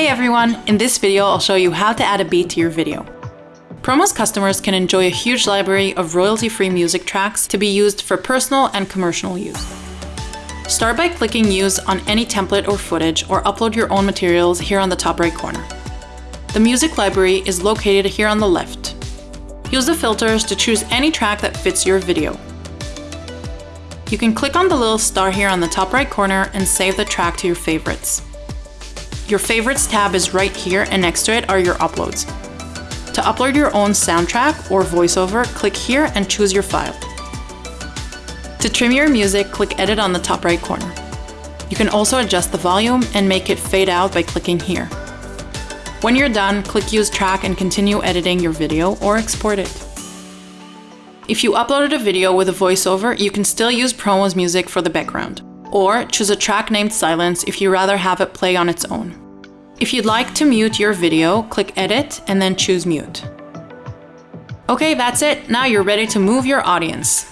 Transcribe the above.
Hey everyone! In this video, I'll show you how to add a beat to your video. Promos customers can enjoy a huge library of royalty-free music tracks to be used for personal and commercial use. Start by clicking Use on any template or footage or upload your own materials here on the top right corner. The music library is located here on the left. Use the filters to choose any track that fits your video. You can click on the little star here on the top right corner and save the track to your favorites. Your favorites tab is right here and next to it are your uploads. To upload your own soundtrack or voiceover, click here and choose your file. To trim your music, click edit on the top right corner. You can also adjust the volume and make it fade out by clicking here. When you're done, click use track and continue editing your video or export it. If you uploaded a video with a voiceover, you can still use Promos music for the background. Or choose a track named Silence if you rather have it play on its own. If you'd like to mute your video, click Edit and then choose Mute. Okay, that's it. Now you're ready to move your audience.